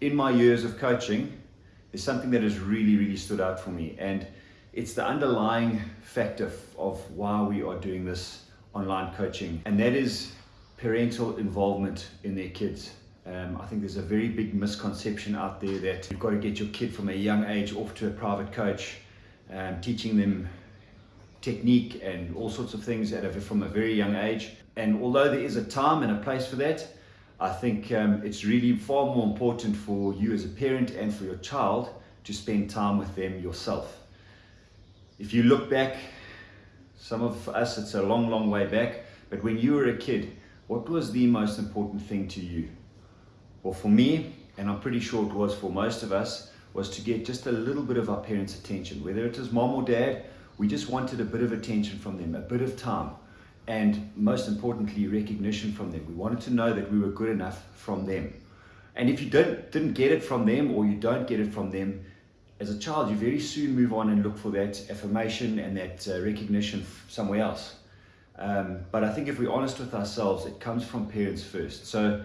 in my years of coaching, there's something that has really, really stood out for me. And it's the underlying factor of why we are doing this online coaching. And that is parental involvement in their kids. Um, I think there's a very big misconception out there that you've got to get your kid from a young age off to a private coach, um, teaching them technique and all sorts of things a, from a very young age. And although there is a time and a place for that, I think um, it's really far more important for you as a parent and for your child to spend time with them yourself. If you look back, some of us, it's a long, long way back, but when you were a kid, what was the most important thing to you? Well, for me, and I'm pretty sure it was for most of us, was to get just a little bit of our parents' attention. Whether it was mom or dad, we just wanted a bit of attention from them, a bit of time and most importantly, recognition from them. We wanted to know that we were good enough from them. And if you don't, didn't get it from them or you don't get it from them, as a child, you very soon move on and look for that affirmation and that uh, recognition somewhere else. Um, but I think if we're honest with ourselves, it comes from parents first. So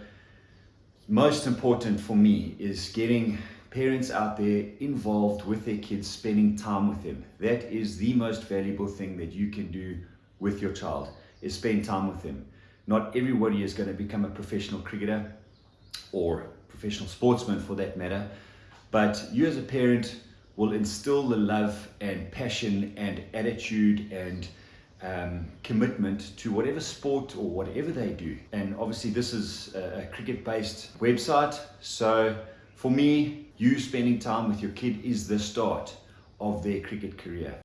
most important for me is getting parents out there involved with their kids, spending time with them. That is the most valuable thing that you can do with your child is spend time with them. Not everybody is going to become a professional cricketer or professional sportsman for that matter, but you as a parent will instill the love and passion and attitude and um, commitment to whatever sport or whatever they do. And obviously this is a cricket-based website, so for me, you spending time with your kid is the start of their cricket career.